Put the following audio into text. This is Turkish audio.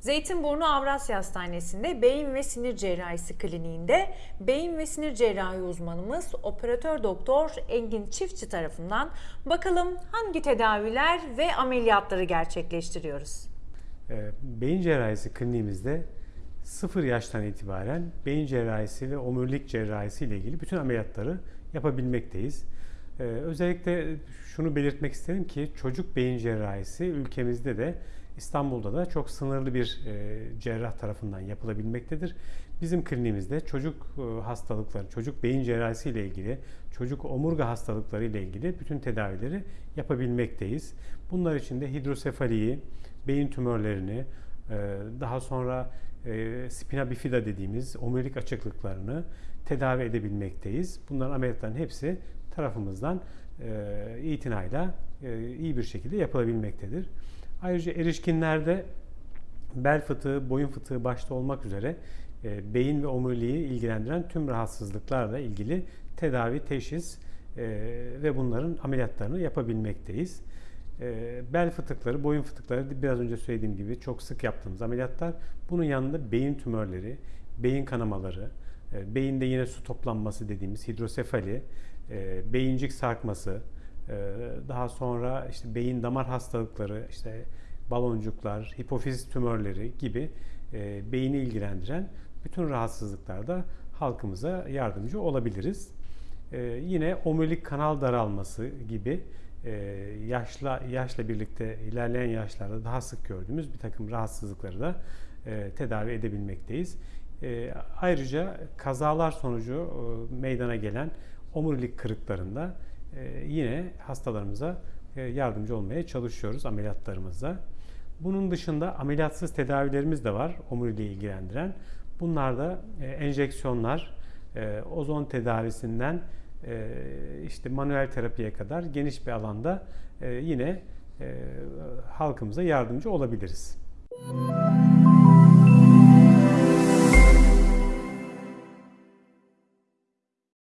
Zeytinburnu Avrasya Hastanesi'nde beyin ve sinir cerrahisi kliniğinde beyin ve sinir cerrahi uzmanımız operatör doktor Engin Çiftçi tarafından bakalım hangi tedaviler ve ameliyatları gerçekleştiriyoruz. Ee, Beyin cerrahisi kliniğimizde 0 yaştan itibaren beyin cerrahisi ve omurilik cerrahisi ile ilgili bütün ameliyatları yapabilmekteyiz. Ee, Özellikle şunu belirtmek isterim ki çocuk beyin cerrahisi ülkemizde de İstanbul'da da çok sınırlı bir e, cerrah tarafından yapılabilmektedir. Bizim kliniğimizde çocuk e, hastalıkları, çocuk beyin cerrahisi ile ilgili, çocuk omurga hastalıkları ile ilgili bütün tedavileri yapabilmekteyiz. Bunlar için de hidrosefaliyi, beyin tümörlerini, e, daha sonra spina bifida dediğimiz omurilik açıklıklarını tedavi edebilmekteyiz. Bunların ameliyatların hepsi tarafımızdan itinayla iyi bir şekilde yapılabilmektedir. Ayrıca erişkinlerde bel fıtığı, boyun fıtığı başta olmak üzere e, beyin ve omuriliği ilgilendiren tüm rahatsızlıklarla ilgili tedavi, teşhis e, ve bunların ameliyatlarını yapabilmekteyiz. E, bel fıtıkları, boyun fıtıkları biraz önce söylediğim gibi çok sık yaptığımız ameliyatlar. Bunun yanında beyin tümörleri, beyin kanamaları, e, beyinde yine su toplanması dediğimiz hidrosefali, e, beyincik sarkması, daha sonra işte beyin damar hastalıkları, işte baloncuklar, hipofiz tümörleri gibi e, beyni ilgilendiren bütün rahatsızlıklarda halkımıza yardımcı olabiliriz. E, yine omurilik kanal daralması gibi e, yaşla yaşla birlikte ilerleyen yaşlarda daha sık gördüğümüz bir takım rahatsızlıkları da e, tedavi edebilmekteyiz. Ayrıca kazalar sonucu meydana gelen omurilik kırıklarında yine hastalarımıza e, yardımcı olmaya çalışıyoruz ameliyatlarımızda. Bunun dışında ameliyatsız tedavilerimiz de var omuriliği ilgilendiren. Bunlar da e, enjeksiyonlar, e, ozon tedavisinden işte manuel terapiye kadar geniş bir alanda yine halkımıza yardımcı olabiliriz. Müzik